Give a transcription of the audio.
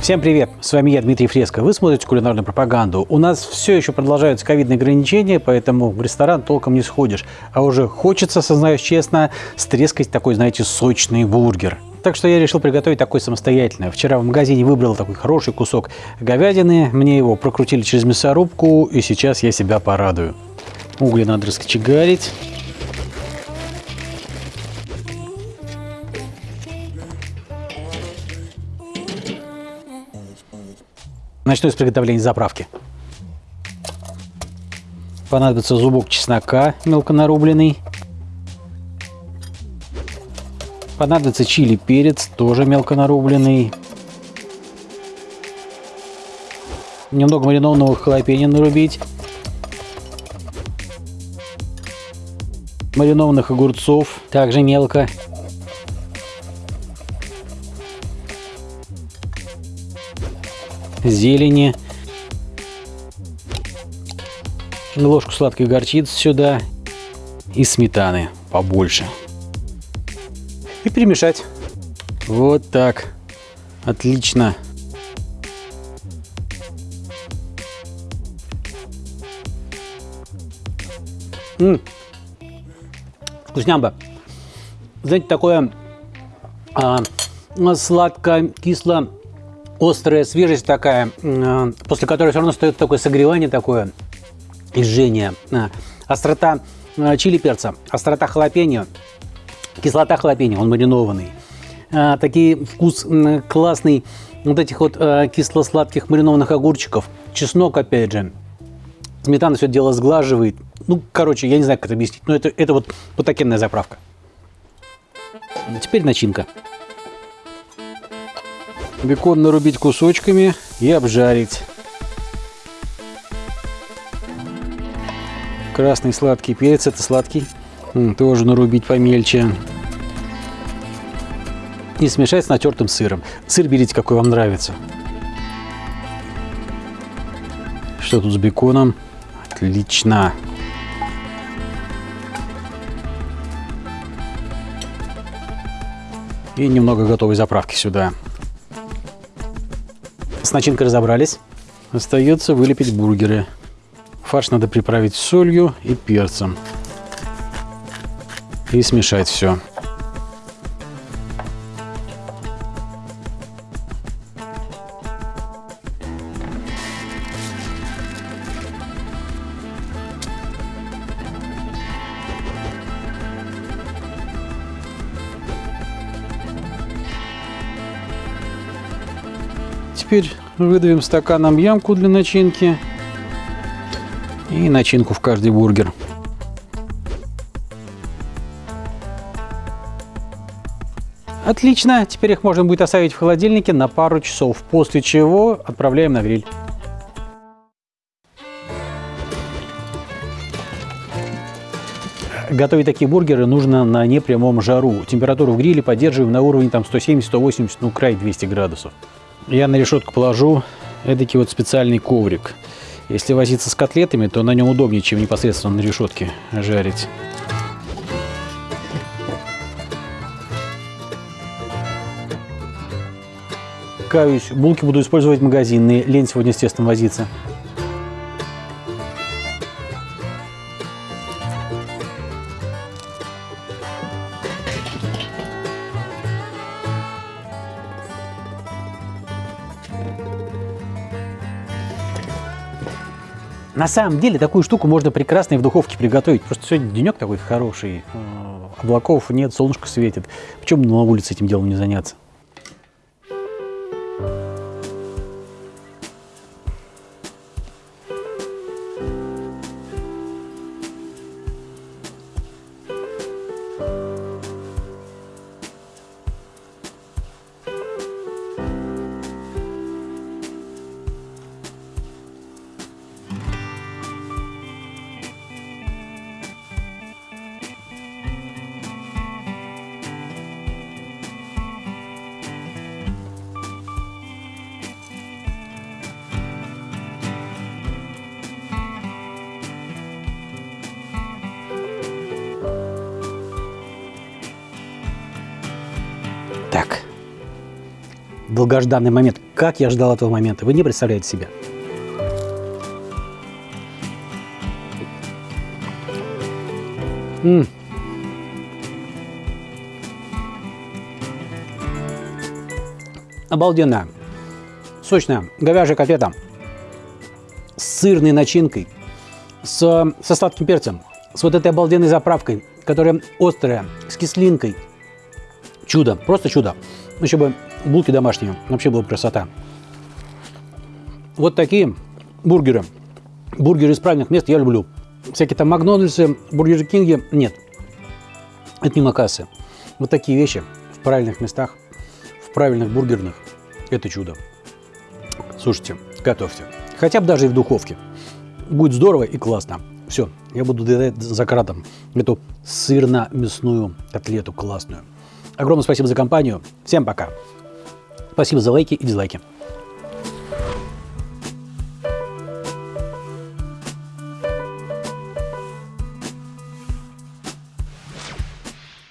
Всем привет! С вами я, Дмитрий Фреско. Вы смотрите кулинарную пропаганду. У нас все еще продолжаются ковидные ограничения, поэтому в ресторан толком не сходишь. А уже хочется, сознаюсь честно, стрескать такой, знаете, сочный бургер. Так что я решил приготовить такой самостоятельно. Вчера в магазине выбрал такой хороший кусок говядины, мне его прокрутили через мясорубку, и сейчас я себя порадую. Угли надо раскочегарить. Начну с приготовления заправки. Понадобится зубок чеснока мелко нарубленный. Понадобится чили перец, тоже мелко нарубленный. Немного маринованного халапеньо нарубить. Маринованных огурцов, также мелко. Зелени, ложку сладкой горчицы сюда и сметаны побольше. И перемешать. Вот так. Отлично. М -м. Вкуснямба. Знаете, такое а, сладко-кисло острая свежесть такая, э, после которой все равно стоит такое согревание такое и. Э, острота э, чили перца, острота халапеньо, кислота халапеньо, он маринованный. Такие вкус классный вот этих вот кисло-сладких маринованных огурчиков. Чеснок, опять же. Сметана все дело сглаживает. Ну, короче, я не знаю, как это объяснить. Но это, это вот потакенная заправка. Теперь начинка. Бекон нарубить кусочками и обжарить. Красный сладкий перец, это сладкий, тоже нарубить помельче. И смешать с натертым сыром. Сыр берите, какой вам нравится. Что тут с беконом? Отлично. И немного готовой заправки сюда. Начинкой разобрались. Остается вылепить бургеры. Фарш надо приправить солью и перцем. И смешать все. Теперь выдавим стаканом ямку для начинки и начинку в каждый бургер. Отлично, теперь их можно будет оставить в холодильнике на пару часов, после чего отправляем на гриль. Готовить такие бургеры нужно на непрямом жару. Температуру в гриле поддерживаем на уровне 170-180, ну край 200 градусов я на решетку положу эдакий вот специальный коврик. Если возиться с котлетами, то на нем удобнее, чем непосредственно на решетке жарить. Каюсь, булки буду использовать магазинные. Лень сегодня тестом возиться. На самом деле такую штуку можно прекрасно и в духовке приготовить. Просто сегодня денек такой хороший, э, облаков нет, солнышко светит. Почему на улице этим делом не заняться? Долгожданный момент. Как я ждал этого момента. Вы не представляете себе. М -м. Обалденная, сочная говяжья котлета с сырной начинкой, с, со сладким перцем, с вот этой обалденной заправкой, которая острая, с кислинкой. Чудо, просто чудо. Еще бы булки домашние, вообще была красота. Вот такие бургеры. Бургеры из правильных мест я люблю. Всякие там Макдональдсы, Бургер Кинги нет. Это мимо кассы. Вот такие вещи в правильных местах, в правильных бургерных. Это чудо. Слушайте, готовьте. Хотя бы даже и в духовке. Будет здорово и классно. Все, я буду доедать за кратом эту сырно-мясную котлету классную. Огромное спасибо за компанию. Всем пока. Спасибо за лайки и дизлайки.